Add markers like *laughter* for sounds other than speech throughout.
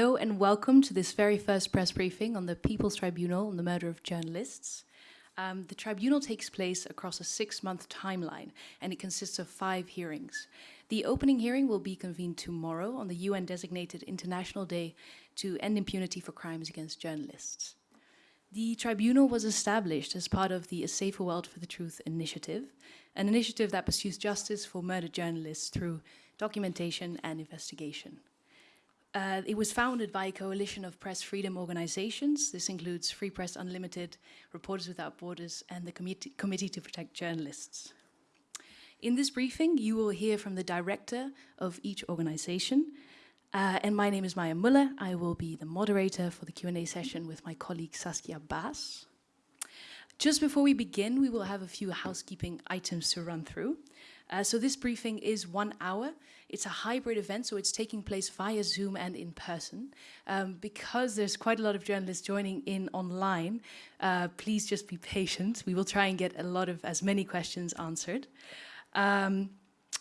Hello and welcome to this very first press briefing on the People's Tribunal on the murder of journalists. Um, the tribunal takes place across a six-month timeline and it consists of five hearings. The opening hearing will be convened tomorrow on the UN-designated International Day to End Impunity for Crimes Against Journalists. The tribunal was established as part of the A Safer World for the Truth initiative, an initiative that pursues justice for murdered journalists through documentation and investigation. Uh, it was founded by a coalition of press freedom organizations. This includes Free Press Unlimited, Reporters Without Borders, and the Committee, Committee to Protect Journalists. In this briefing, you will hear from the director of each organization. Uh, and my name is Maya Muller. I will be the moderator for the Q&A session with my colleague Saskia Baas. Just before we begin, we will have a few housekeeping items to run through. Uh, so this briefing is one hour. It's a hybrid event, so it's taking place via Zoom and in person. Um, because there's quite a lot of journalists joining in online, uh, please just be patient. We will try and get a lot of as many questions answered. Um,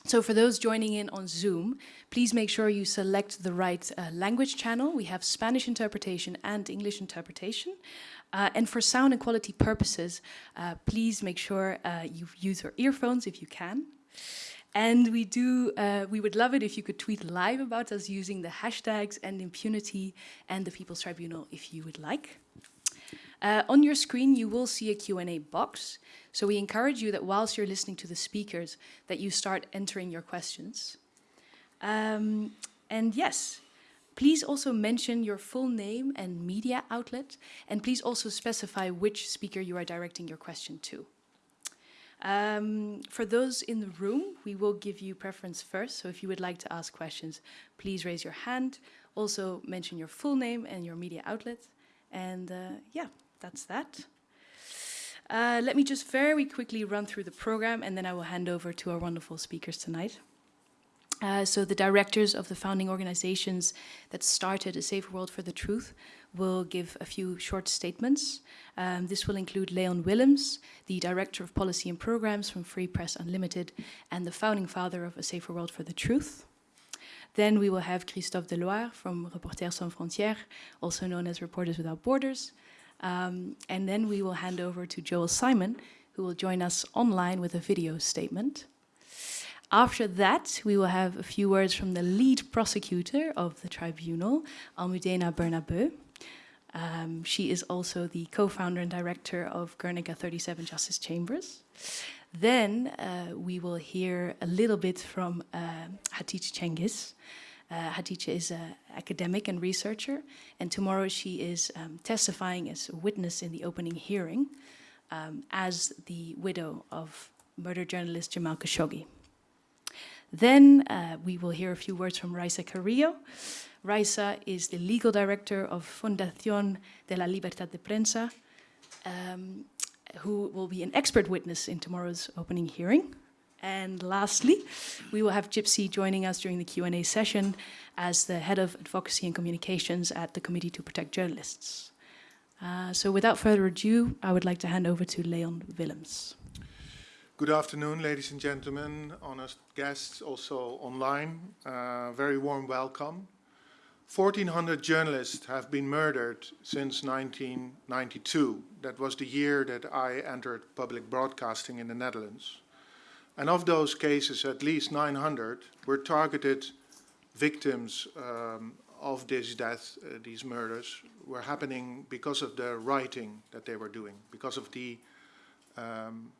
so for those joining in on Zoom, please make sure you select the right uh, language channel. We have Spanish interpretation and English interpretation. Uh, and for sound and quality purposes, uh, please make sure uh, you use your earphones if you can. And we do, uh, we would love it if you could tweet live about us using the hashtags End Impunity and the People's Tribunal if you would like. Uh, on your screen, you will see a Q&A box. So we encourage you that whilst you're listening to the speakers, that you start entering your questions. Um, and yes, please also mention your full name and media outlet, and please also specify which speaker you are directing your question to. Um, for those in the room, we will give you preference first. So if you would like to ask questions, please raise your hand. Also mention your full name and your media outlet. And uh, yeah, that's that. Uh, let me just very quickly run through the program and then I will hand over to our wonderful speakers tonight. Uh, so the directors of the founding organizations that started A Safer World for the Truth will give a few short statements. Um, this will include Leon Willems, the Director of Policy and Programs from Free Press Unlimited and the founding father of A Safer World for the Truth. Then we will have Christophe Deloire from Reporters Sans Frontières, also known as Reporters Without Borders. Um, and then we will hand over to Joel Simon, who will join us online with a video statement. After that, we will have a few words from the lead prosecutor of the tribunal, Almudena Bernabeu. Um, she is also the co-founder and director of Guernica 37 Justice Chambers. Then uh, we will hear a little bit from uh, Hatice Cengiz. Uh, Hatice is an academic and researcher, and tomorrow she is um, testifying as a witness in the opening hearing um, as the widow of murdered journalist Jamal Khashoggi. Then uh, we will hear a few words from Raisa Carrillo. Raisa is the legal director of Fundación de la Libertad de Prensa, um, who will be an expert witness in tomorrow's opening hearing. And lastly, we will have Gypsy joining us during the Q&A session as the head of advocacy and communications at the Committee to Protect Journalists. Uh, so without further ado, I would like to hand over to Leon Willems. Good afternoon, ladies and gentlemen, honest guests also online. Uh, very warm welcome. 1,400 journalists have been murdered since 1992. That was the year that I entered public broadcasting in the Netherlands. And of those cases, at least 900 were targeted victims um, of this death, uh, these murders, were happening because of the writing that they were doing, because of the um,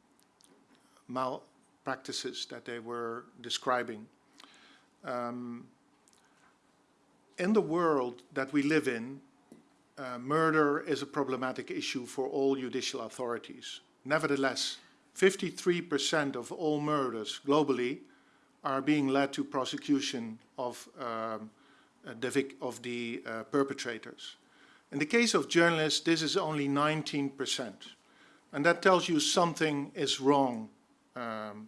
malpractices that they were describing. Um, in the world that we live in, uh, murder is a problematic issue for all judicial authorities. Nevertheless, 53% of all murders globally are being led to prosecution of, um, uh, the, of the uh, perpetrators. In the case of journalists, this is only 19%. And that tells you something is wrong um,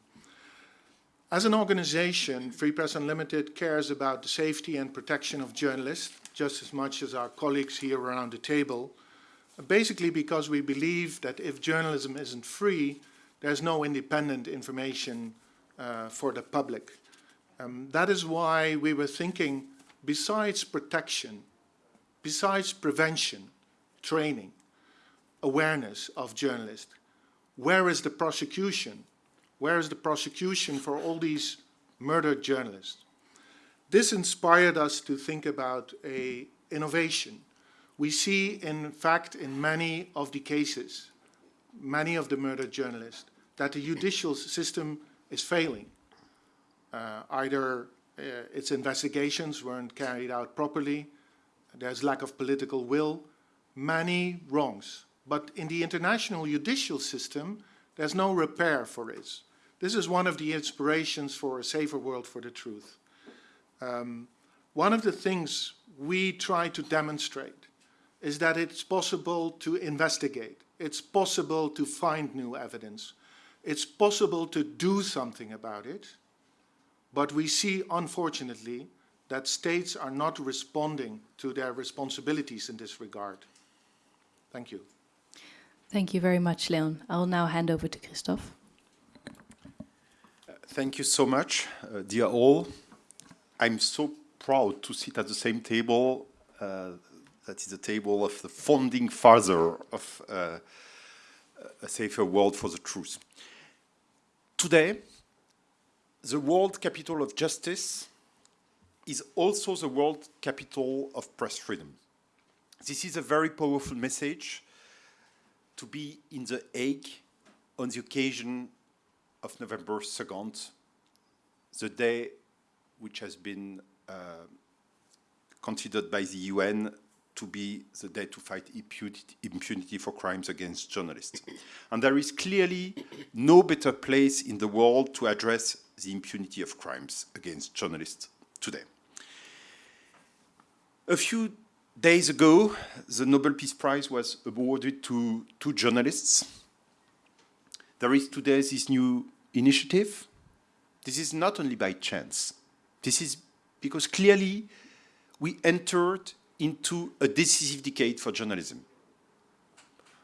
as an organization, Free Press Unlimited cares about the safety and protection of journalists just as much as our colleagues here around the table, basically because we believe that if journalism isn't free, there's no independent information uh, for the public. Um, that is why we were thinking, besides protection, besides prevention, training, awareness of journalists, where is the prosecution? Where is the prosecution for all these murdered journalists? This inspired us to think about a innovation. We see, in fact, in many of the cases, many of the murdered journalists, that the judicial system is failing. Uh, either uh, its investigations weren't carried out properly, there's lack of political will, many wrongs. But in the international judicial system, there's no repair for this. This is one of the inspirations for a safer world for the truth. Um, one of the things we try to demonstrate is that it's possible to investigate. It's possible to find new evidence. It's possible to do something about it. But we see, unfortunately, that states are not responding to their responsibilities in this regard. Thank you. Thank you very much, Leon. I'll now hand over to Christophe. Thank you so much, uh, dear all. I'm so proud to sit at the same table. Uh, that is the table of the founding father of uh, a safer world for the truth. Today, the world capital of justice is also the world capital of press freedom. This is a very powerful message to be in The Hague on the occasion of November 2nd, the day which has been uh, considered by the UN to be the day to fight impunity, impunity, for crimes against journalists. And there is clearly no better place in the world to address the impunity of crimes against journalists today. A few days ago, the Nobel Peace Prize was awarded to two journalists. There is today this new initiative. This is not only by chance. This is because clearly we entered into a decisive decade for journalism.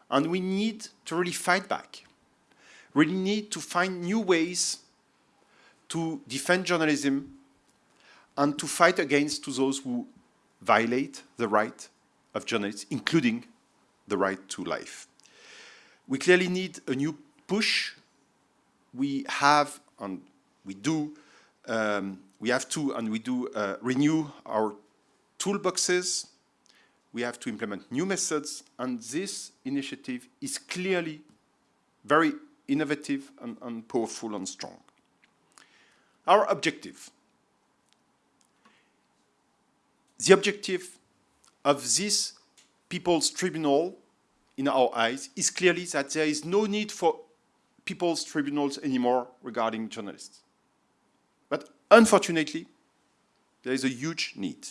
And we need to really fight back. We really need to find new ways to defend journalism and to fight against to those who violate the right of journalists, including the right to life. We clearly need a new push. We have, and we do, um, we have to, and we do uh, renew our toolboxes. We have to implement new methods, and this initiative is clearly very innovative and, and powerful and strong. Our objective the objective of this People's Tribunal, in our eyes, is clearly that there is no need for People's Tribunals anymore regarding journalists. But unfortunately, there is a huge need.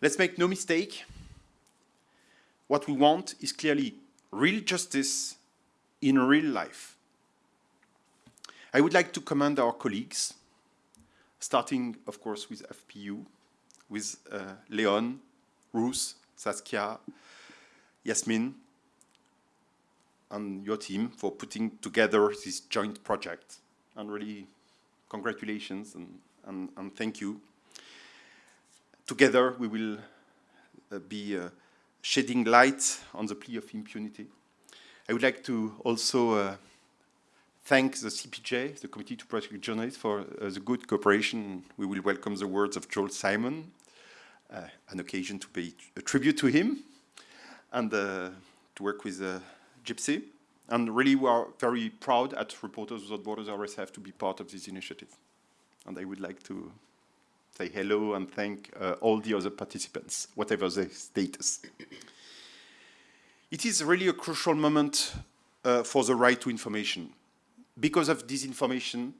Let's make no mistake, what we want is clearly real justice in real life. I would like to commend our colleagues, starting, of course, with FPU, with uh, Leon, Ruth, Saskia, Yasmin, and your team for putting together this joint project. And really, congratulations and, and, and thank you. Together, we will uh, be uh, shedding light on the plea of impunity. I would like to also uh, thank the CPJ, the Committee to Protect Journalists, for uh, the good cooperation. We will welcome the words of Joel Simon, uh, an occasion to pay a tribute to him and uh, to work with Gypsy. And really, we are very proud at Reporters Without Borders RSF to be part of this initiative. And I would like to say hello and thank uh, all the other participants, whatever their status. It is really a crucial moment uh, for the right to information because of disinformation,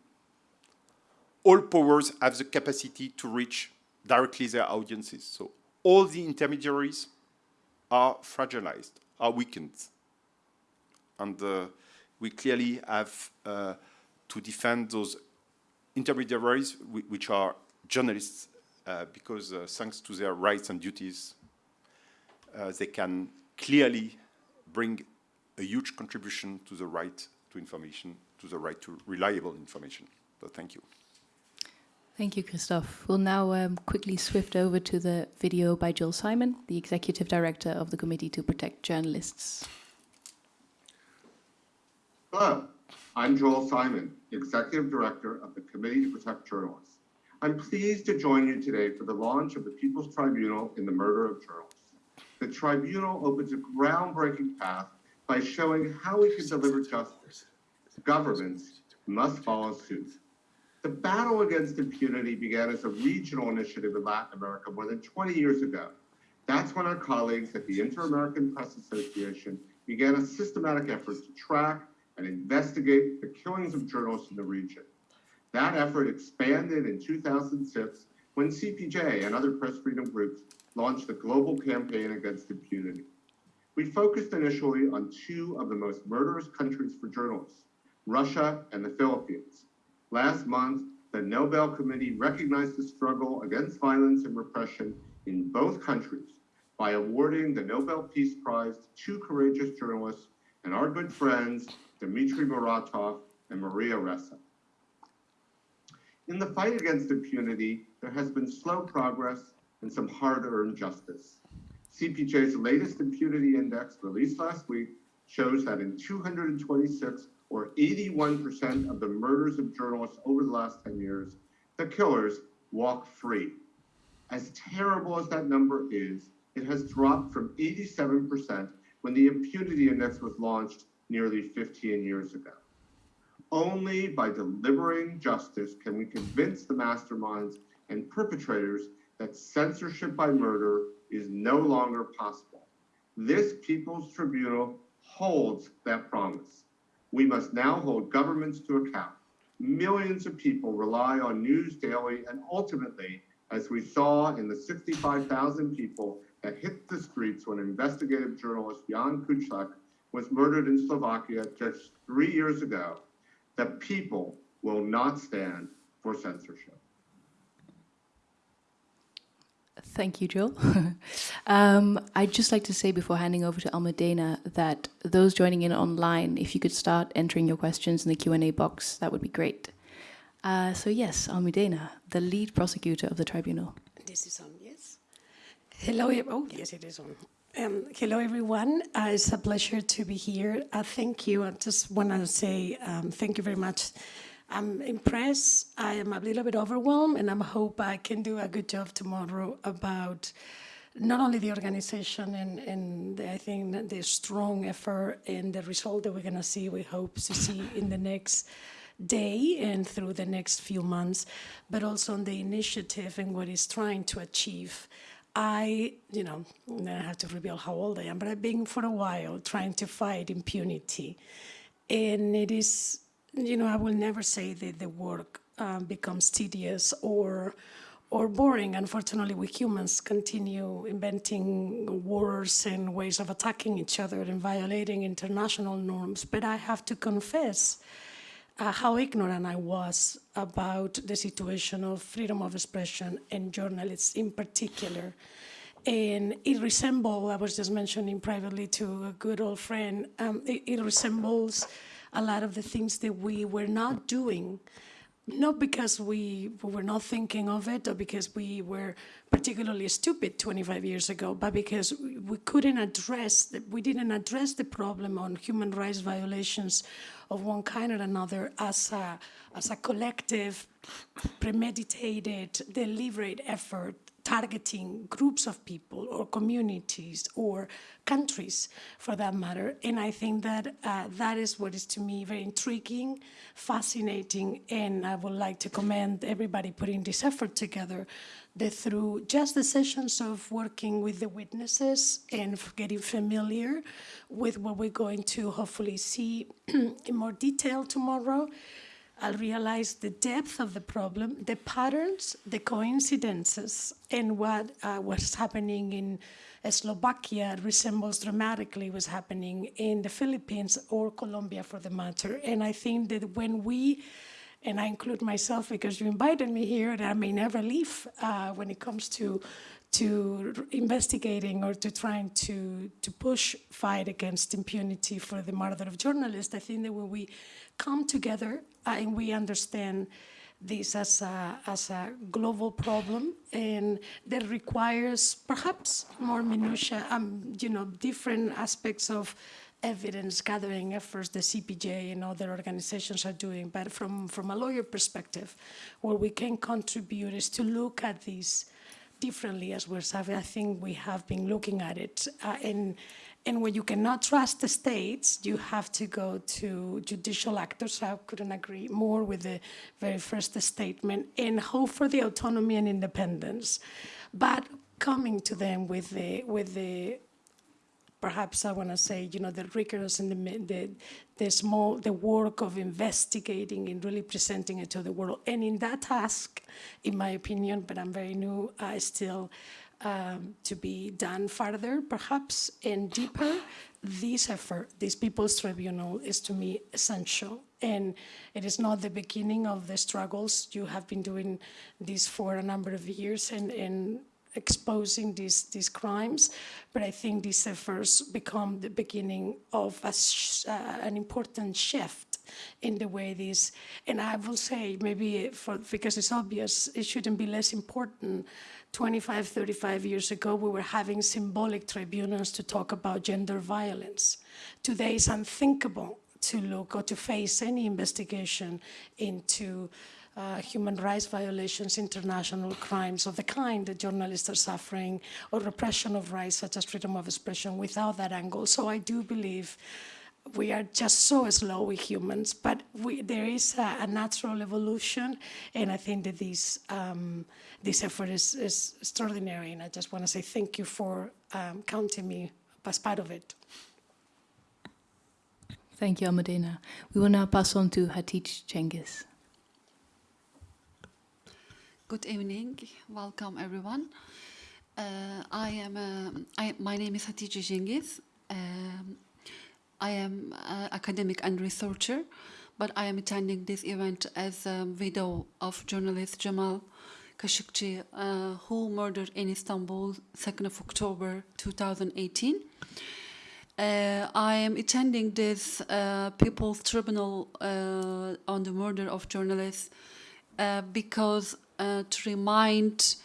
all powers have the capacity to reach directly their audiences. So all the intermediaries are fragilized, are weakened. And uh, we clearly have uh, to defend those intermediaries, which are journalists, uh, because thanks to their rights and duties, they can clearly bring a huge contribution to the right to information to the right to reliable information. So thank you. Thank you, Christophe. We'll now um, quickly swift over to the video by Joel Simon, the Executive Director of the Committee to Protect Journalists. Hello, I'm Joel Simon, Executive Director of the Committee to Protect Journalists. I'm pleased to join you today for the launch of the People's Tribunal in the murder of journalists. The tribunal opens a groundbreaking path by showing how we can deliver justice. Governments must follow suit. The battle against impunity began as a regional initiative in Latin America more than 20 years ago. That's when our colleagues at the Inter-American Press Association began a systematic effort to track and investigate the killings of journalists in the region. That effort expanded in 2006 when CPJ and other press freedom groups launched the global campaign against impunity. We focused initially on two of the most murderous countries for journalists, Russia and the Philippines. Last month, the Nobel Committee recognized the struggle against violence and repression in both countries by awarding the Nobel Peace Prize to two courageous journalists and our good friends, Dmitry Muratov and Maria Ressa. In the fight against impunity, there has been slow progress and some hard-earned justice. CPJ's latest impunity index released last week shows that in 226 or 81% of the murders of journalists over the last 10 years, the killers walk free. As terrible as that number is, it has dropped from 87% when the impunity index was launched nearly 15 years ago. Only by delivering justice can we convince the masterminds and perpetrators that censorship by murder is no longer possible. This People's Tribunal holds that promise. We must now hold governments to account. Millions of people rely on news daily, and ultimately, as we saw in the 65,000 people that hit the streets when investigative journalist Jan Kuciak was murdered in Slovakia just three years ago, the people will not stand for censorship. Thank you, Joel. *laughs* um, I'd just like to say before handing over to Almudena that those joining in online, if you could start entering your questions in the Q&A box, that would be great. Uh, so yes, Almudena, the lead prosecutor of the tribunal. This is on, yes. Hello, oh, yes, it is on. Um, hello, everyone. Uh, it's a pleasure to be here. Uh, thank you. I just want to say um, thank you very much. I'm impressed. I am a little bit overwhelmed, and I hope I can do a good job tomorrow about not only the organization and, and the, I think the strong effort and the result that we're going to see, we hope to see in the next day and through the next few months, but also on the initiative and what it's trying to achieve. I, you know, then I have to reveal how old I am, but I've been for a while trying to fight impunity. And it is, you know, I will never say that the work um, becomes tedious or or boring. Unfortunately, we humans continue inventing wars and ways of attacking each other and violating international norms. But I have to confess uh, how ignorant I was about the situation of freedom of expression and journalists in particular. And it resembles, I was just mentioning privately to a good old friend, um, it, it resembles a lot of the things that we were not doing not because we, we were not thinking of it or because we were particularly stupid 25 years ago, but because we couldn't address, the, we didn't address the problem on human rights violations of one kind or another as a, as a collective, premeditated, deliberate effort targeting groups of people or communities or countries for that matter. And I think that uh, that is what is to me very intriguing, fascinating, and I would like to commend everybody putting this effort together that through just the sessions of working with the witnesses and getting familiar with what we're going to hopefully see *clears throat* in more detail tomorrow, I'll realize the depth of the problem, the patterns, the coincidences, and what uh, was happening in Slovakia resembles dramatically what's happening in the Philippines or Colombia for the matter. And I think that when we, and I include myself because you invited me here, and I may never leave uh, when it comes to to investigating or to trying to, to push fight against impunity for the murder of journalists. I think that when we come together and we understand this as a, as a global problem and that requires perhaps more minutia, um, you know, different aspects of evidence gathering efforts the CPJ and other organizations are doing. But from, from a lawyer perspective, what we can contribute is to look at these differently as we're I think we have been looking at it. Uh, and, and when you cannot trust the states, you have to go to judicial actors. I couldn't agree more with the very first statement and hope for the autonomy and independence. But coming to them with the, with the perhaps I want to say, you know, the rigorous and the, the, the small, the work of investigating and really presenting it to the world. And in that task, in my opinion, but I'm very new, I still um, to be done further, perhaps, and deeper. This effort, this People's Tribunal, is to me essential. And it is not the beginning of the struggles. You have been doing this for a number of years, and, and exposing these, these crimes, but I think these efforts become the beginning of a uh, an important shift in the way these, and I will say maybe for, because it's obvious, it shouldn't be less important. 25, 35 years ago, we were having symbolic tribunals to talk about gender violence. Today it's unthinkable to look or to face any investigation into uh, human rights violations, international crimes of the kind that journalists are suffering, or repression of rights such as freedom of expression without that angle. So I do believe we are just so slow with humans, but we, there is a, a, natural evolution, and I think that this, um, this effort is, is, extraordinary, and I just want to say thank you for um, counting me as part of it. Thank you, Almudena. We will now pass on to Hatice Cengiz. Good evening. Welcome, everyone. Uh, I am. Uh, I, my name is Hatice Cengiz. Um, I am uh, academic and researcher, but I am attending this event as a widow of journalist Jamal Khashoggi, uh, who murdered in Istanbul 2nd of October 2018. Uh, I am attending this uh, People's Tribunal uh, on the murder of journalists uh, because uh, to remind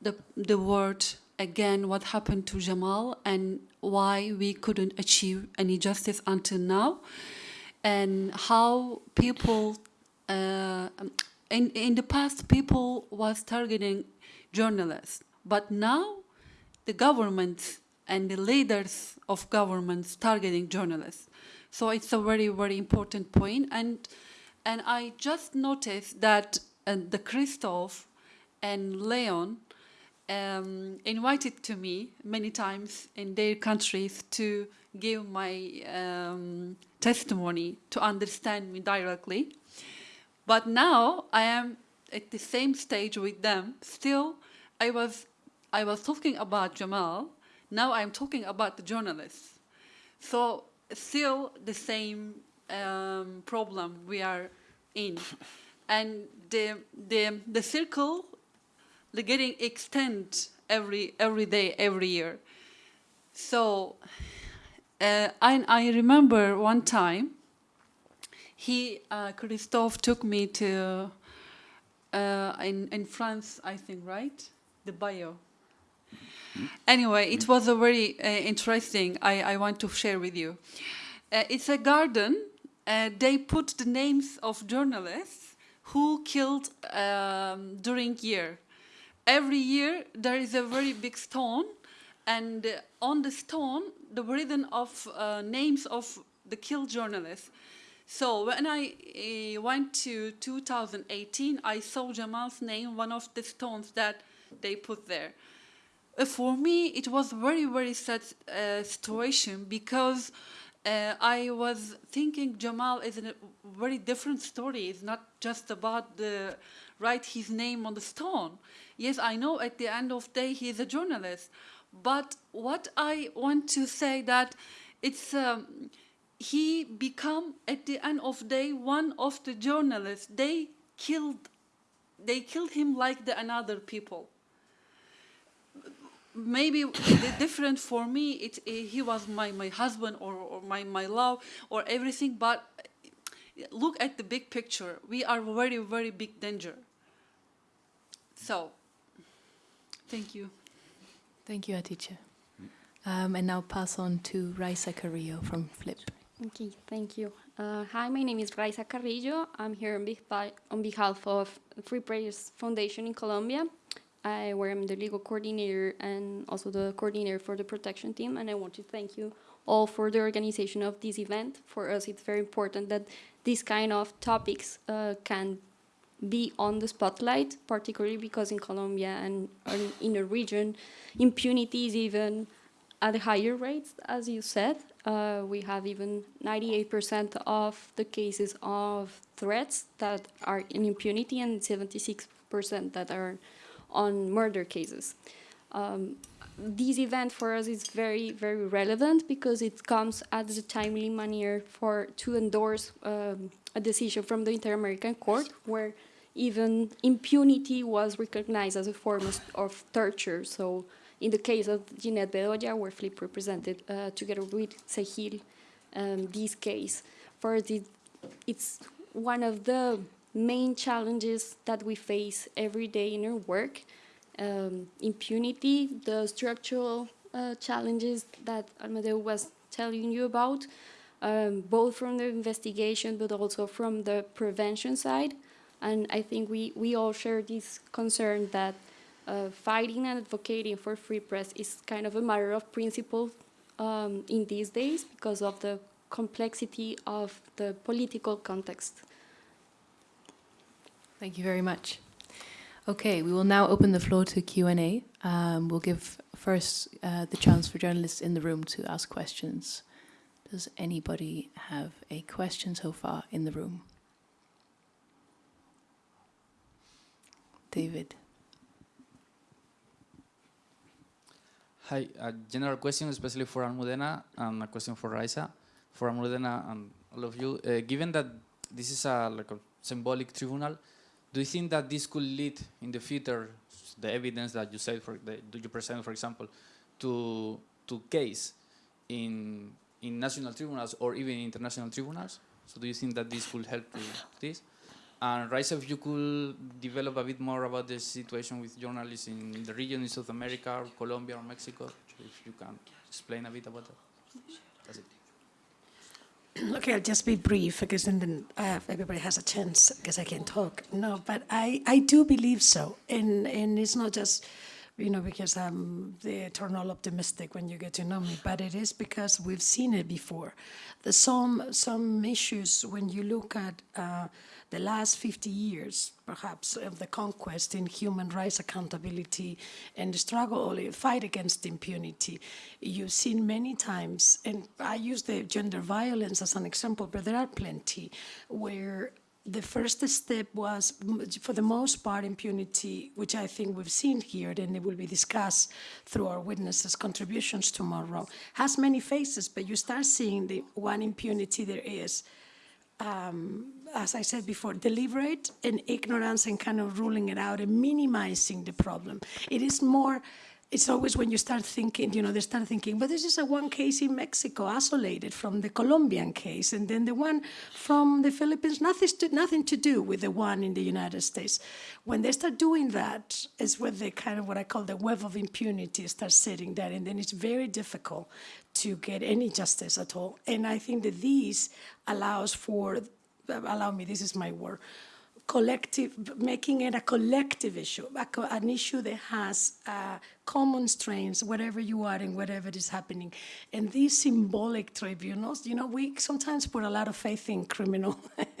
the, the world again what happened to Jamal and why we couldn't achieve any justice until now and how people uh, in, in the past people was targeting journalists but now the government and the leaders of governments targeting journalists. So it's a very very important point and and I just noticed that and the Christophe and Leon um, invited to me many times in their countries to give my um, testimony to understand me directly. But now I am at the same stage with them. Still, I was, I was talking about Jamal. Now I'm talking about the journalists. So still the same um, problem we are in and the the the circle the getting extend every every day every year. So uh, I, I remember one time he uh, Christophe took me to uh, in in France I think right? The Bayeux anyway it was a very uh, interesting I, I want to share with you. Uh, it's a garden uh, they put the names of journalists who killed um, during year. Every year there is a very big stone and on the stone the written of uh, names of the killed journalists. So when I uh, went to 2018, I saw Jamal's name, one of the stones that they put there. Uh, for me, it was very, very sad uh, situation because uh, I was thinking Jamal is a very different story. It's not just about the write his name on the stone. Yes, I know at the end of the day he is a journalist, but what I want to say that it's um, he become at the end of day one of the journalists. They killed, they killed him like the another people maybe different for me it, it, he was my, my husband or, or my, my love or everything but look at the big picture. We are very, very big danger. So, thank you. Thank you, Atice. Um, and now pass on to Raisa Carrillo from Flip. Okay, thank you. Uh, hi, my name is Raisa Carrillo. I'm here on, beh- on behalf of Free Press Foundation in Colombia, I, where I'm the legal coordinator and also the coordinator for the protection team. And I want to thank you all for the organization of this event. For us, it's very important that these kind of topics uh, can be on the spotlight, particularly because in Colombia and in the region, impunity is even at higher rates, as you said. Uh, we have even 98% of the cases of threats that are in impunity and 76% that are on murder cases. Um, this event for us is very, very relevant because it comes at the timely manner for to endorse um, a decision from the Inter-American Court where even impunity was recognized as a form of, of torture. So in the case of Jineth Bedoya, where Flip represented uh, together with CEJIL um, this case, for it, it's one of the main challenges that we face every day in our work. Um, impunity, the structural uh, challenges that Almudena was telling you about, um, both from the investigation but also from the prevention side. And I think we, we all share this concern that uh, fighting and advocating for free press is kind of a matter of principle um, in these days because of the complexity of the political context. Thank you very much. Okay, we will now open the floor to Q&A. Um, we'll give first uh, the chance for journalists in the room to ask questions. Does anybody have a question so far in the room? David. Hi, a general question, especially for Almudena, and a question for Raisa. For Almudena and all of you, uh, given that this is a like a symbolic tribunal, do you think that this could lead in the future, the evidence that you said, for the, do you present, for example, to to case in in national tribunals or even international tribunals? So do you think that this could help to this? And Raisa, if you could develop a bit more about the situation with journalists in the region in South America, or Colombia, or Mexico, if you can explain a bit about that. That's it. Okay, I'll just be brief because then, uh, everybody has a chance because I can talk. No, but I, I do believe so. And, and it's not just, you know, because I'm the eternal optimistic when you get to know me, but it is because we've seen it before. There's some, some issues when you look at uh, the last 50 years, perhaps, of the conquest in human rights accountability and the struggle the fight against impunity. You've seen many times, and I use the gender violence as an example, but there are plenty, where the first step was, for the most part, impunity, which I think we've seen here, and it will be discussed through our witnesses' contributions tomorrow, has many faces, but you start seeing the one impunity there is Um, as I said before, deliberate and ignorance and kind of ruling it out and minimizing the problem. It is more, it's always when you start thinking, you know, they start thinking, but this is a one case in Mexico, isolated from the Colombian case, and then the one from the Philippines, nothing to, nothing to do with the one in the United States. When they start doing that, is where the kind of what I call the web of impunity starts sitting there, and then it's very difficult to get any justice at all. And I think that these allows for, allow me, this is my word, collective, making it a collective issue, an issue that has uh, common strains wherever you are and whatever is happening. And these symbolic tribunals, you know, we sometimes put a lot of faith in criminal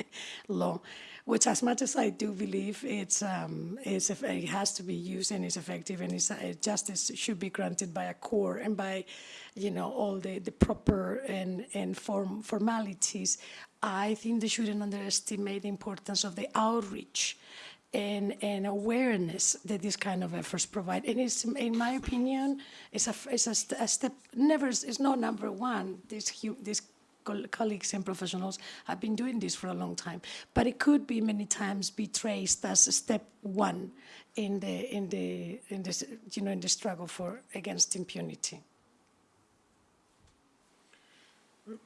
*laughs* law, which, as much as I do believe it's, um, it's, it has to be used and is effective and it's, uh, justice should be granted by a court and by, you know, all the, the proper and, and form, formalities. I think they shouldn't underestimate the importance of the outreach and, and awareness that these kind of efforts provide. And it's, in my opinion, it's a, it's a, st- a step, never, it's not number one. These, these col- colleagues and professionals have been doing this for a long time. But it could be many times be traced as a step one in the, in the, in the, you know, in the struggle for, against impunity.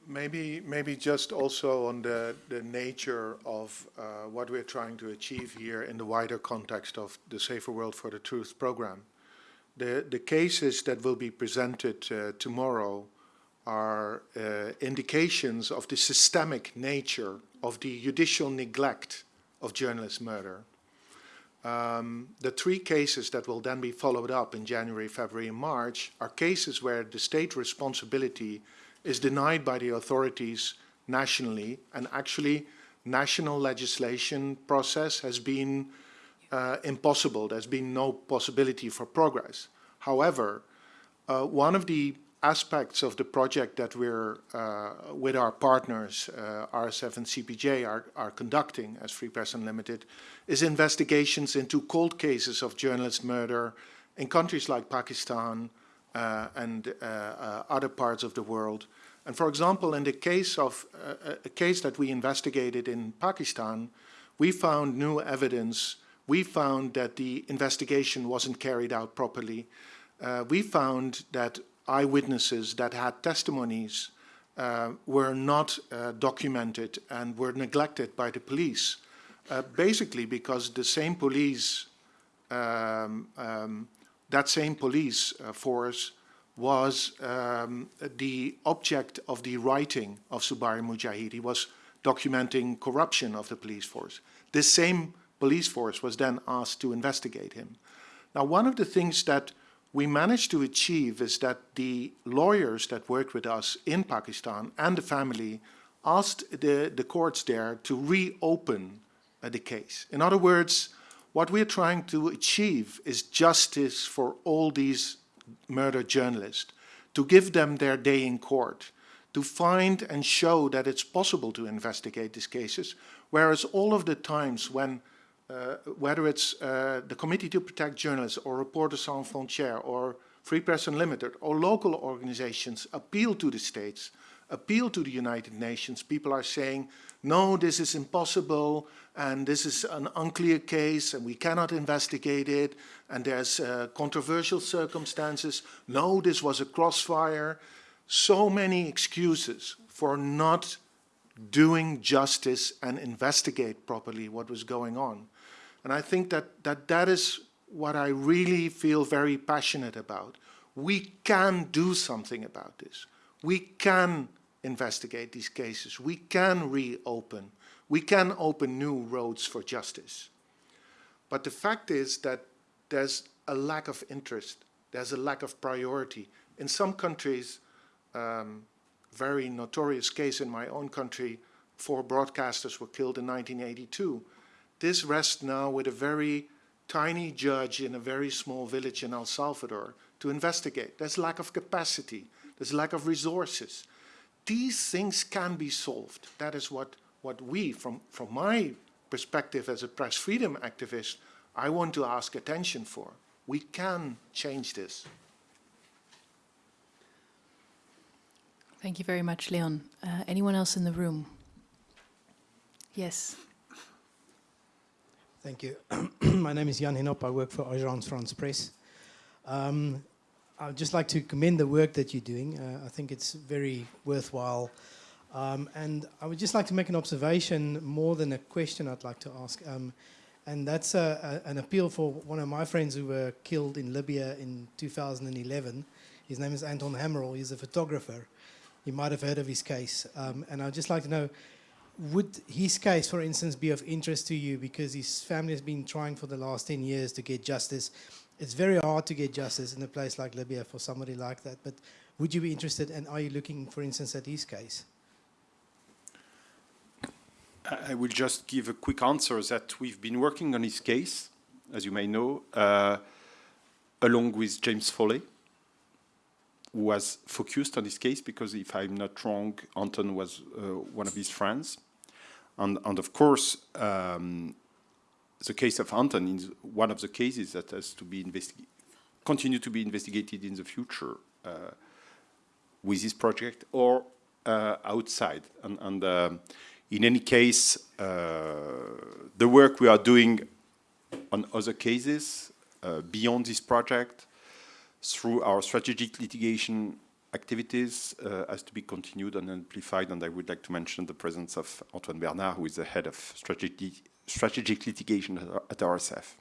Maybe, maybe just also on the, the nature of uh, what we're trying to achieve here in the wider context of the Safer World for the Truth program. The, the cases that will be presented uh, tomorrow are uh, indications of the systemic nature of the judicial neglect of journalist murder. Um, the three cases that will then be followed up in January, February, and March are cases where the state responsibility is denied by the authorities nationally, and actually national legislation process has been uh, impossible. There's been no possibility for progress. However, uh, one of the aspects of the project that we're, uh, with our partners, uh, RSF and CPJ, are, are conducting as Free Press Unlimited, is investigations into cold cases of journalist murder in countries like Pakistan uh, and uh, other parts of the world. And for example, in the case of uh, a case that we investigated in Pakistan, we found new evidence. We found that the investigation wasn't carried out properly. we found that eyewitnesses that had testimonies uh, were not uh, documented and were neglected by the police, uh, basically because the same police, um, um, that same police uh, force was um, the object of the writing of Zubair Mujahid. He was documenting corruption of the police force. This same police force was then asked to investigate him. Now, one of the things that we managed to achieve is that the lawyers that worked with us in Pakistan and the family asked the, the courts there to reopen uh, the case. In other words, what we're trying to achieve is justice for all these murdered journalists, to give them their day in court, to find and show that it's possible to investigate these cases, whereas all of the times when uh, whether it's uh, the Committee to Protect Journalists or Reporters Sans Frontières or Free Press Unlimited or local organizations appeal to the states, appeal to the United Nations, people are saying, no, this is impossible and this is an unclear case and we cannot investigate it and there's uh, controversial circumstances. No, this was a crossfire. So many excuses for not doing justice and investigate properly what was going on. And I think that, that that is what I really feel very passionate about. We can do something about this. We can investigate these cases. We can reopen. We can open new roads for justice. But the fact is that there's a lack of interest. There's a lack of priority. In some countries, um, very notorious case in my own country, four broadcasters were killed in 1982. This rests now with a very tiny judge in a very small village in El Salvador to investigate. There's lack of capacity. There's lack of resources. These things can be solved. That is what, what we, from, from my perspective as a press freedom activist, I want to ask attention for. We can change this. Thank you very much, Leon. Uh, anyone else in the room? Yes. Thank you. *clears throat* My name is Jan Hinop. I work for Agence France Presse. Um, I'd just like to commend the work that you're doing. Uh, I think it's very worthwhile. Um, and I would just like to make an observation more than a question I'd like to ask. Um, and that's a, a, an appeal for one of my friends who were killed in Libya in 2011. His name is Anton Hammerl. He's a photographer. You might have heard of his case. Um, and I'd just like to know, would his case, for instance, be of interest to you because his family has been trying for the last 10 years to get justice? It's very hard to get justice in a place like Libya for somebody like that, but would you be interested and are you looking, for instance, at his case? I will just give a quick answer that we've been working on his case, as you may know, uh, along with James Foley, who was focused on this case because if I'm not wrong, Anton was uh, one of his friends. And, and of course, um, the case of Anton is one of the cases that has to be continue to be investigated in the future uh, with this project or uh, outside. And, and uh, in any case, uh, the work we are doing on other cases uh, beyond this project through our strategic litigation activities uh, has to be continued and amplified, and I would like to mention the presence of Antoine Bernard, who is the head of strategic, strategic litigation at, at RSF.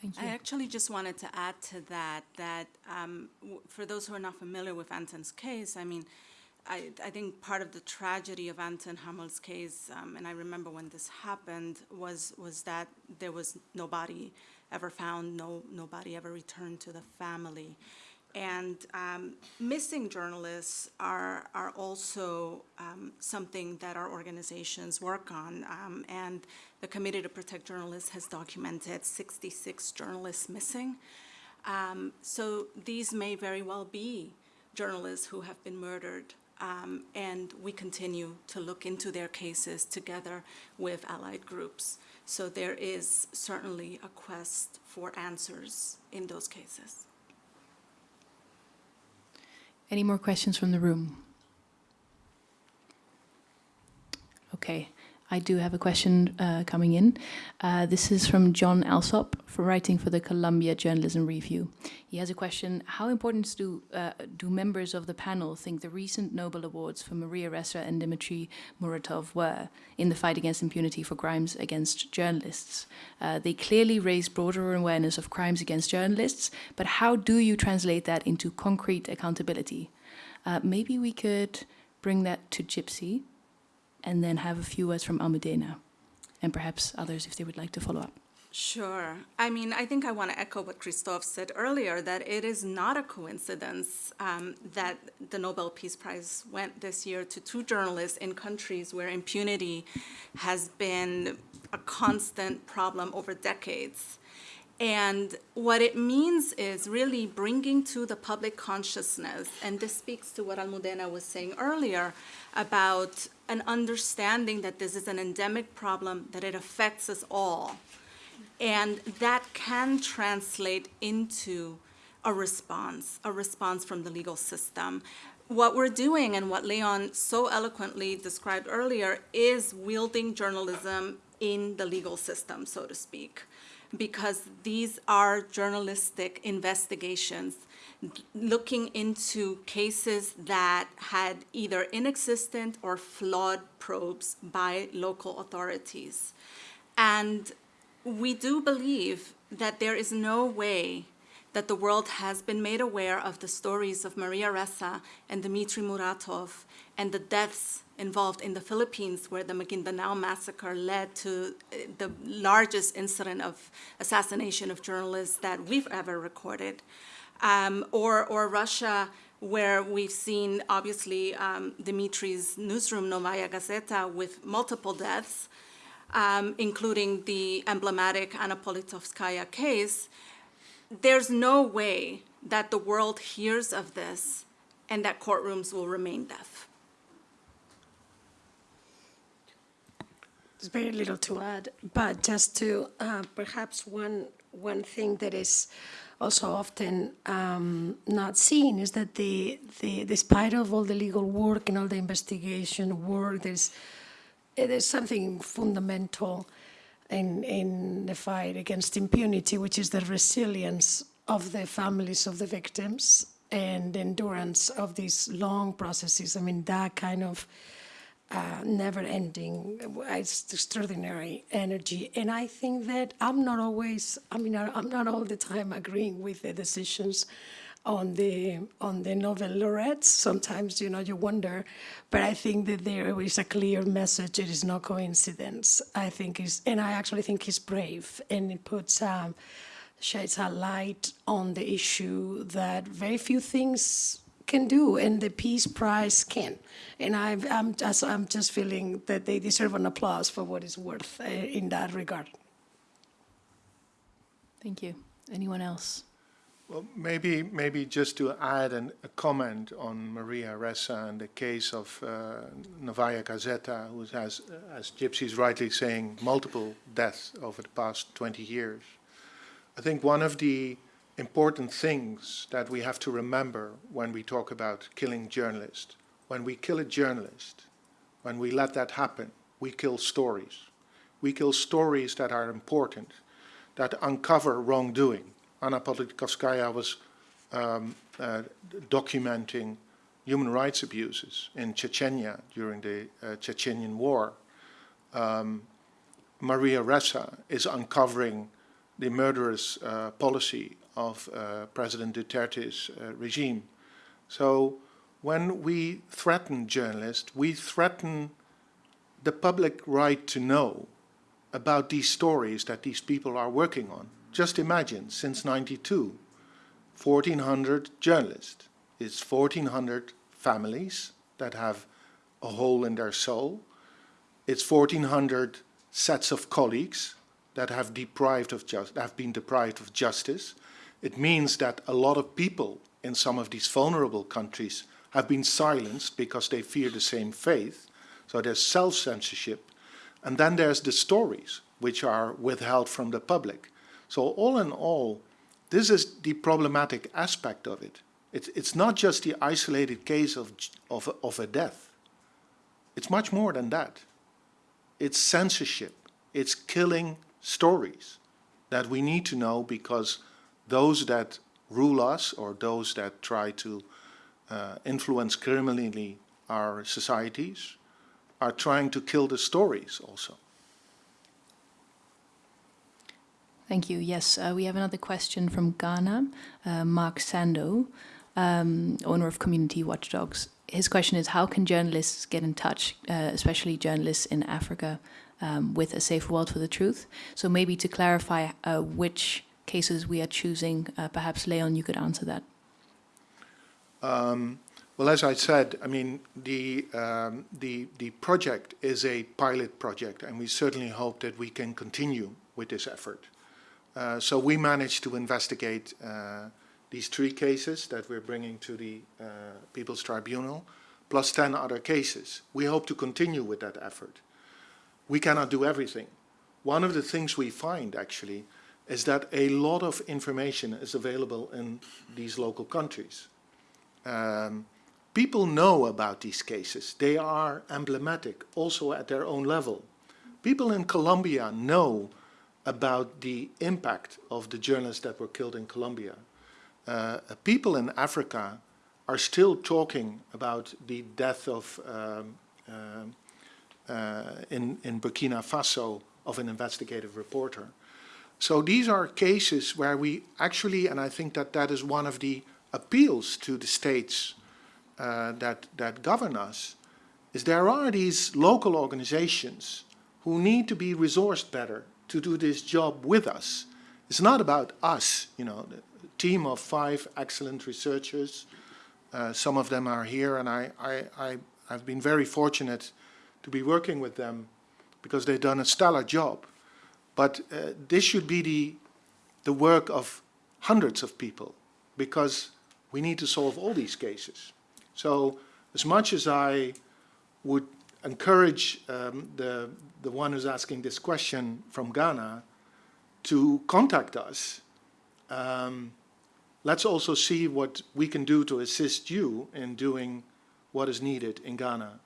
Thank you. I actually just wanted to add to that, that um, w- for those who are not familiar with Anton's case, I mean, I, I think part of the tragedy of Anton Hammerl's case, um, and I remember when this happened, was, was that there was nobody ever found, no, nobody ever returned to the family. And um, missing journalists are, are also um, something that our organizations work on. Um, and the Committee to Protect Journalists has documented 66 journalists missing. Um, so these may very well be journalists who have been murdered. Um, and we continue to look into their cases together with allied groups. So there is certainly a quest for answers in those cases. Any more questions from the room? Okay, I do have a question uh, coming in. Uh, this is from Jon Allsop, for writing for the Columbia Journalism Review. He has a question: How important do uh, do members of the panel think the recent Nobel Awards for Maria Ressa and Dmitry Muratov were in the fight against impunity for crimes against journalists? Uh, they clearly raise broader awareness of crimes against journalists, but how do you translate that into concrete accountability? Uh, maybe we could bring that to Gypsy and then have a few words from Almudena and perhaps others if they would like to follow up. Sure. I mean, I think I want to echo what Christophe said earlier that it is not a coincidence um, that the Nobel Peace Prize went this year to two journalists in countries where impunity has been a constant problem over decades. And what it means is really bringing to the public consciousness, and this speaks to what Almudena was saying earlier about an understanding that this is an endemic problem, that it affects us all. And that can translate into a response, a response from the legal system. What we're doing and what Leon so eloquently described earlier is wielding journalism in the legal system, so to speak, because these are journalistic investigations looking into cases that had either inexistent or flawed probes by local authorities. And we do believe that there is no way that the world has been made aware of the stories of Maria Ressa and Dmitry Muratov and the deaths involved in the Philippines where the Maguindanao massacre led to uh, the largest incident of assassination of journalists that we've ever recorded. Um, or, or Russia, where we've seen, obviously, um, Dimitri's newsroom, Novaya Gazeta, with multiple deaths, um, including the emblematic Anna Politkovskaya case, there's no way that the world hears of this and that courtrooms will remain deaf. There's very little to add, but just to uh, perhaps one one thing that is also often um, not seen is that the, the despite of all the legal work and all the investigation work, there's there's something fundamental in in the fight against impunity, which is the resilience of the families of the victims and endurance of these long processes. I mean, that kind of uh, never ending, it's extraordinary energy. And I think that I'm not always, I mean, I'm not all the time agreeing with the decisions on the on the Nobel laureates. Sometimes, you know, you wonder, but I think that there is a clear message. It is no coincidence. I think is, and I actually think he's brave, and it puts um, sheds a light on the issue that very few things can do, and the Peace Prize can. And I've, I'm just I'm just feeling that they deserve an applause for what it's worth uh, in that regard. Thank you. Anyone else? Well, maybe, maybe just to add an, a comment on Maria Ressa and the case of uh, Novaya Gazeta, who has, uh, as Gypsy is rightly saying, multiple deaths over the past 20 years. I think one of the important things that we have to remember when we talk about killing journalists, when we kill a journalist, when we let that happen, we kill stories. We kill stories that are important, that uncover wrongdoing. Anna Politkovskaya was um, uh, documenting human rights abuses in Chechnya during the uh, Chechenian War. Um, Maria Ressa is uncovering the murderous uh, policy of uh, President Duterte's uh, regime. So when we threaten journalists, we threaten the public right to know about these stories that these people are working on. Just imagine, since 92, 1,400 journalists. It's 1,400 families that have a hole in their soul. It's 1,400 sets of colleagues that have deprived of just, have been deprived of justice. It means that a lot of people in some of these vulnerable countries have been silenced because they fear the same faith. So there's self-censorship. And then there's the stories, which are withheld from the public. So all in all, this is the problematic aspect of it. It's, it's not just the isolated case of, of, of a death. It's much more than that. It's censorship. It's killing stories that we need to know because those that rule us or those that try to uh, influence criminally our societies are trying to kill the stories also. Thank you. Yes, uh, we have another question from Ghana, uh, Mark Sando, um, owner of Community Watchdogs. His question is, how can journalists get in touch, uh, especially journalists in Africa, um, with A Safe World for the Truth? So maybe to clarify uh, which cases we are choosing, uh, perhaps Leon, you could answer that. Um, well, as I said, I mean, the, um, the, the project is a pilot project, and we certainly hope that we can continue with this effort. Uh, so we managed to investigate uh, these three cases that we're bringing to the uh, People's Tribunal, plus 10 other cases. We hope to continue with that effort. We cannot do everything. One of the things we find, actually, is that a lot of information is available in these local countries. Um, people know about these cases. They are emblematic, also at their own level. People in Colombia know about the impact of the journalists that were killed in Colombia. Uh, people in Africa are still talking about the death of, um, uh, uh, in, in Burkina Faso, of an investigative reporter. So these are cases where we actually, and I think that that is one of the appeals to the states uh, that, that govern us, is there are these local organizations who need to be resourced better to do this job with us. It's not about us, you know, a team of five excellent researchers. Uh, some of them are here, and I, I, I, I've been very fortunate to be working with them because they've done a stellar job. But uh, this should be the, the work of hundreds of people because we need to solve all these cases. So as much as I would encourage um, the, the one who's asking this question from Ghana to contact us. Um, let's also see what we can do to assist you in doing what is needed in Ghana.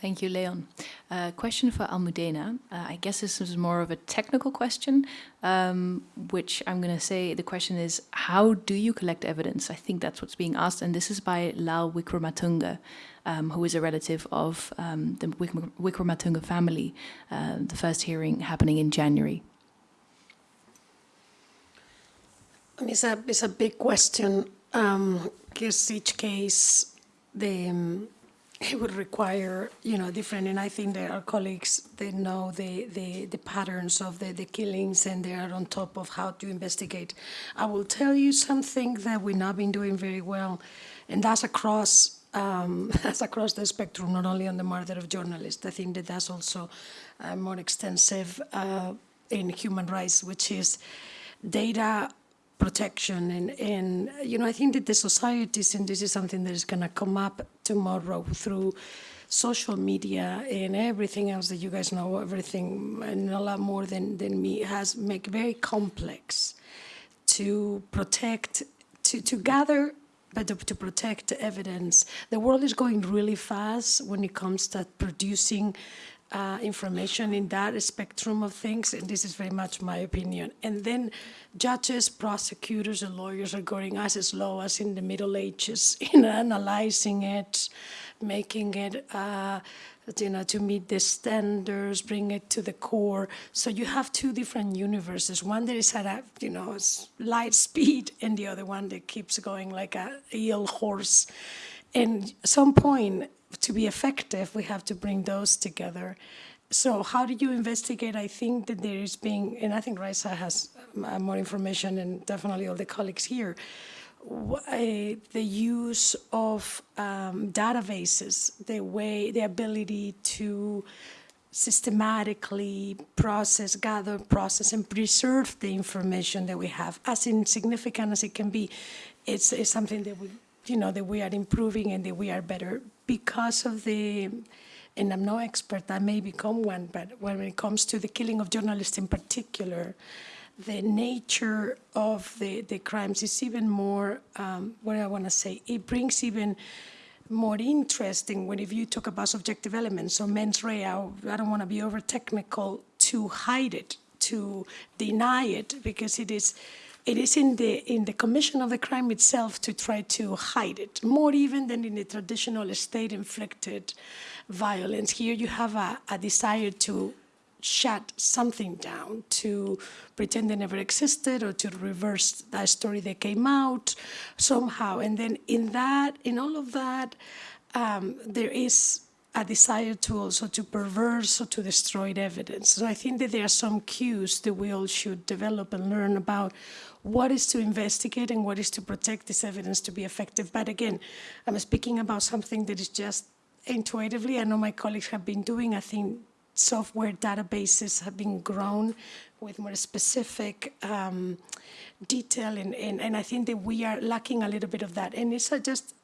Thank you, Leon. Uh, question for Almudena. Uh, I guess this is more of a technical question, um, which I'm going to say the question is, how do you collect evidence? I think that's what's being asked, and this is by Lal Wickrematunge, um, who is a relative of um, the Wik Wickrematunge family, uh, the first hearing happening in January. It's a, it's a big question, because each case, the um, it would require, you know, different, and I think that our colleagues, they know the, the, the patterns of the, the killings and they are on top of how to investigate. I will tell you something that we've not been doing very well, and that's across, um, *laughs* that's across the spectrum, not only on the murder of journalists. I think that that's also uh, more extensive uh, in human rights, which is data protection and, and you know I think that the societies and this is something that is going to come up tomorrow through social media and everything else that you guys know everything and a lot more than, than me has make very complex to protect to, to gather but to, to protect evidence. The world is going really fast when it comes to producing uh, information in that spectrum of things, and this is very much my opinion. And then judges, prosecutors, and lawyers are going as slow as in the Middle Ages *laughs* in analyzing it, making it, uh, you know, to meet the standards, bring it to the core. So you have two different universes. One that is at a, you know, light speed, and the other one that keeps going like a eel horse. And some point, to be effective, we have to bring those together. So how do you investigate? I think that there is being, and I think Raisa has uh, more information, and definitely all the colleagues here, uh, the use of um, databases, the way, the ability to systematically process, gather, process, and preserve the information that we have, as insignificant as it can be, it's, it's something that we, you know, that we are improving and that we are better because of the, and I'm no expert, I may become one, but when it comes to the killing of journalists in particular, the nature of the, the crimes is even more, um, what I want to say, it brings even more interesting when if you talk about subjective elements, so mens rea, I don't want to be over technical, to hide it, to deny it, because it is, it is in the, in the commission of the crime itself to try to hide it, more even than in the traditional state-inflicted violence. Here you have a, a desire to shut something down, to pretend they never existed or to reverse that story that came out somehow. And then in that, in all of that, um, there is a desire to also to perverse or to destroy evidence. So I think that there are some cues that we all should develop and learn about what is to investigate and what is to protect this evidence to be effective. But again, I'm speaking about something that is just intuitively, I know my colleagues have been doing, I think software databases have been grown with more specific um, detail, and, and, and I think that we are lacking a little bit of that. And it's just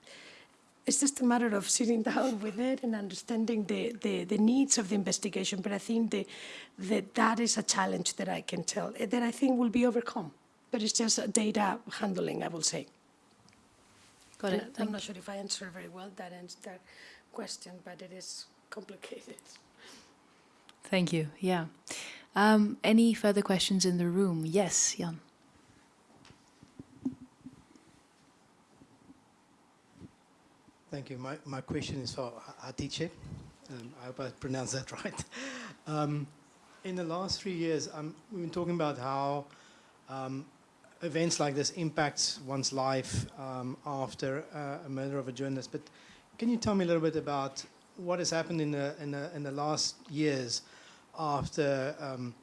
it's just a matter of sitting down *laughs* with it and understanding the, the, the needs of the investigation. But I think that, that is a challenge that I can tell, eh, that I think will be overcome. But it's just a data handling, I will say. Got And it. I'm not sure if I answered very well that, that question, but it is complicated. Thank you. Yeah. Um, any further questions in the room? Yes, Jan. Thank you. My, my question is for Hatice. Um, I hope I pronounced that *laughs* right. Um, in the last three years, um, we've been talking about how um, events like this impacts one's life um, after uh, a murder of a journalist. But can you tell me a little bit about what has happened in the, in the, in the last years after, um,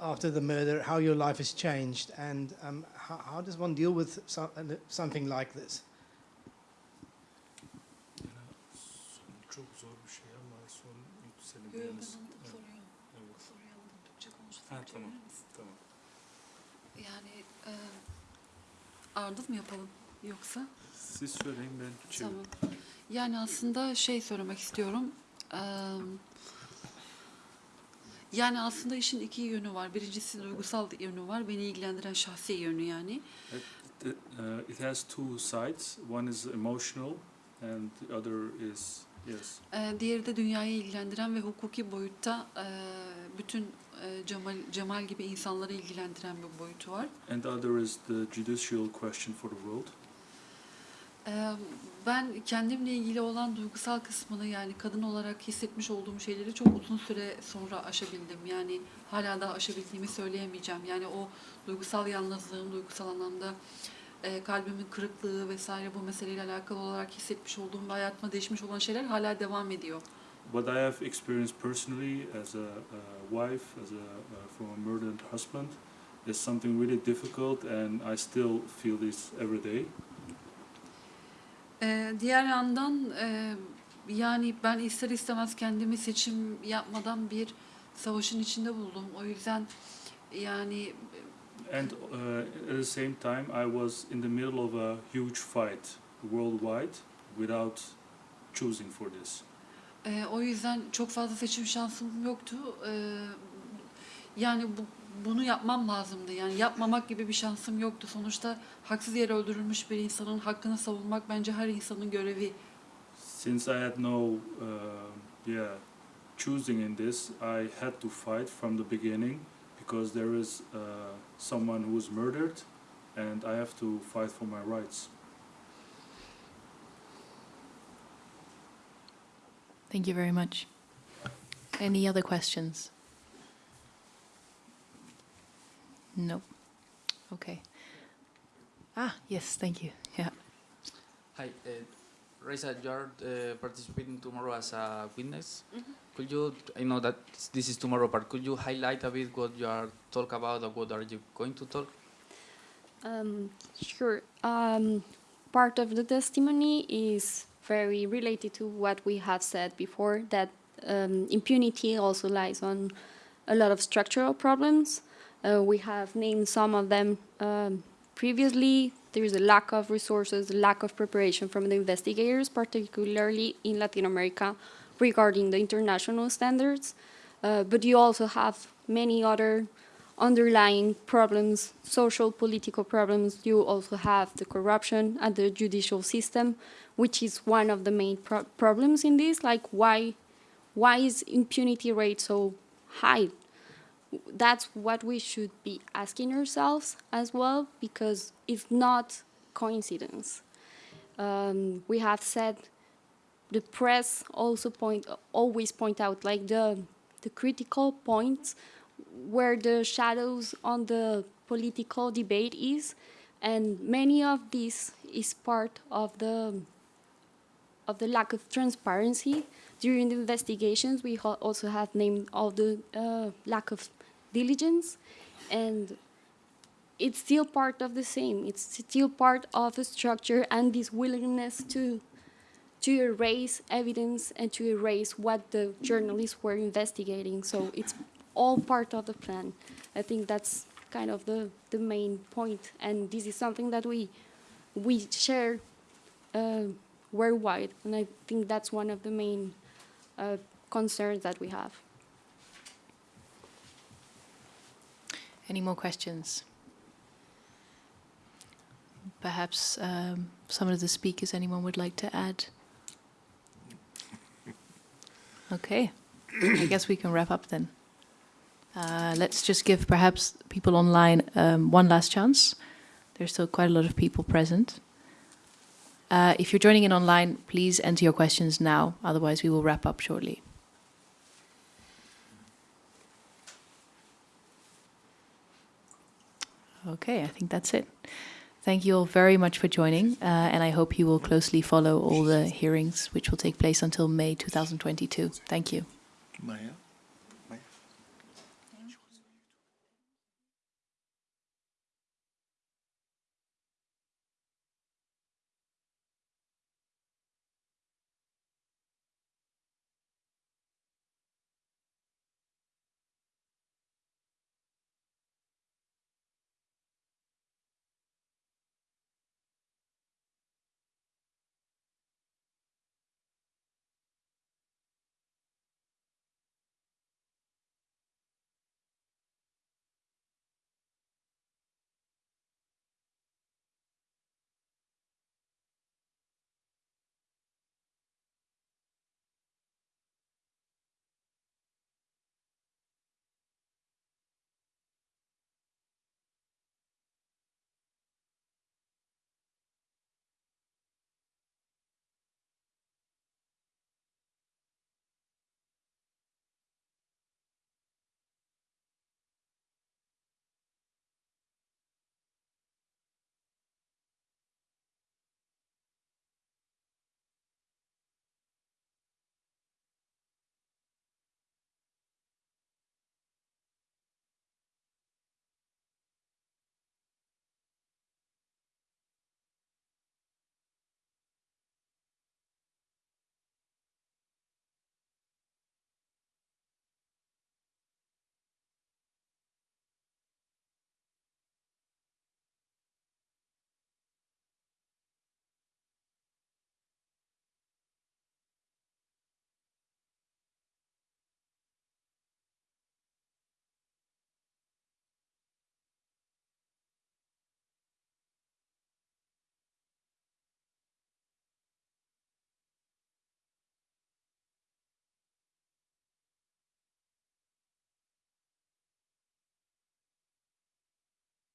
after the murder, how your life has changed, and um, how, how does one deal with so, uh, something like this? Ardıl mı yapalım yoksa? Siz söyleyin ben şey Tamam. Yani aslında şey söylemek istiyorum. Eee, yani aslında işin iki yönü var. Birincisi duygusal yönü var. Beni ilgilendiren şahsi yönü yani. It, it, uh, it has two sides. One is emotional and the other is yes. Diğeri de dünyayı ilgilendiren ve hukuki boyutta bütün Cemal, Cemal gibi insanları ilgilendiren bir boyutu var. And the other is the judicial question for the world. Eee, Ben kendimle ilgili olan duygusal kısmını yani kadın olarak hissetmiş olduğum şeyleri çok uzun süre sonra aşabildim. Yani hala da aşabildiğimi söyleyemeyeceğim. Yani o duygusal yalnızlığım, duygusal anlamda eee, kalbimin kırıklığı vesaire bu meseleyle alakalı olarak hissetmiş olduğum ve hayatıma değişmiş olan şeyler hala devam ediyor. What I have experienced personally as a, a wife, as a from a murdered husband, is something really difficult, and I still feel this every day. Ee, diğer yandan e, yani ben ister istemez kendimi seçim yapmadan bir savaşın içinde buldum. O yüzden yani And uh, at the same time, I was in the middle of a huge fight worldwide without choosing for this. E, o yüzden çok fazla seçim şansım yoktu. Ee, yani bu, bunu yapmam lazımdı. Yani yapmamak gibi bir şansım yoktu. Sonuçta haksız yere öldürülmüş bir insanın hakkını savunmak bence her insanın görevi. Since I had no, uh, yeah, choosing in this, I had to fight from the beginning because there is uh, someone who was murdered, and I have to fight for my rights. Thank you very much. Any other questions? No. Okay. Ah, yes, thank you. *laughs* Yeah. Hi, uh, Raisa, you are uh, participating tomorrow as a witness. Could you, I know that this is tomorrow, but could you highlight a bit what you are talk about or what are you going to talk? Um, sure. Um, part of the testimony is very related to what we have said before that um, impunity also lies on a lot of structural problems. Uh, we have named some of them um, previously. There is a lack of resources, lack of preparation from the investigators, particularly in Latin America, regarding the international standards. Uh, but you also have many other underlying problems, social, political problems. You also have the corruption at the judicial system, which is one of the main pro problems in this. Like, why, why is impunity rate so high? That's what we should be asking ourselves as well, because it's not coincidence. Um, we have said the press also point always point out like the the critical points where the shadows on the political debate is, and many of this is part of the of the lack of transparency during the investigations. We ha also have named all the uh, lack of diligence, and it's still part of the same. It's still part of the structure and this willingness to to erase evidence and to erase what the journalists were investigating. So it's all part of the plan. I think that's kind of the, the main point, and this is something that we we share uh, worldwide, and I think that's one of the main uh, concerns that we have. Any more questions? Perhaps um, some of the speakers, anyone would like to add? Okay, I guess we can wrap up then. Uh, let's just give perhaps people online um, one last chance. There's still quite a lot of people present. Uh, if you're joining in online, please enter your questions now, otherwise we will wrap up shortly. Okay, I think that's it. Thank you all very much for joining, uh, and I hope you will closely follow all the hearings which will take place until May 2022. Thank you. Maya?